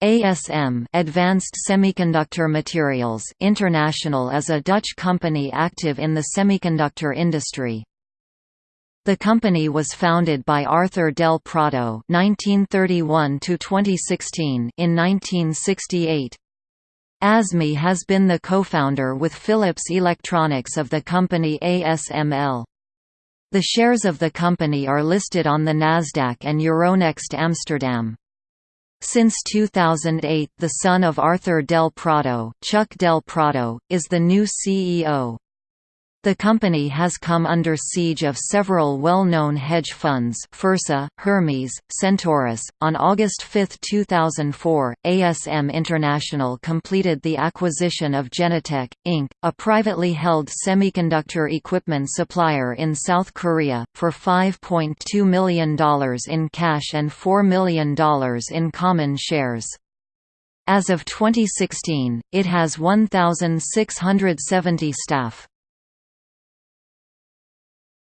ASM Advanced Semiconductor Materials International is a Dutch company active in the semiconductor industry. The company was founded by Arthur del Prado (1931–2016) in 1968. ASMI has been the co-founder with Philips Electronics of the company ASML. The shares of the company are listed on the Nasdaq and Euronext Amsterdam. Since 2008 the son of Arthur Del Prado, Chuck Del Prado, is the new CEO. The company has come under siege of several well-known hedge funds Fursa, Hermes, Centaurus. On August 5, 2004, ASM International completed the acquisition of Genitech, Inc., a privately held semiconductor equipment supplier in South Korea, for $5.2 million in cash and $4 million in common shares. As of 2016, it has 1,670 staff.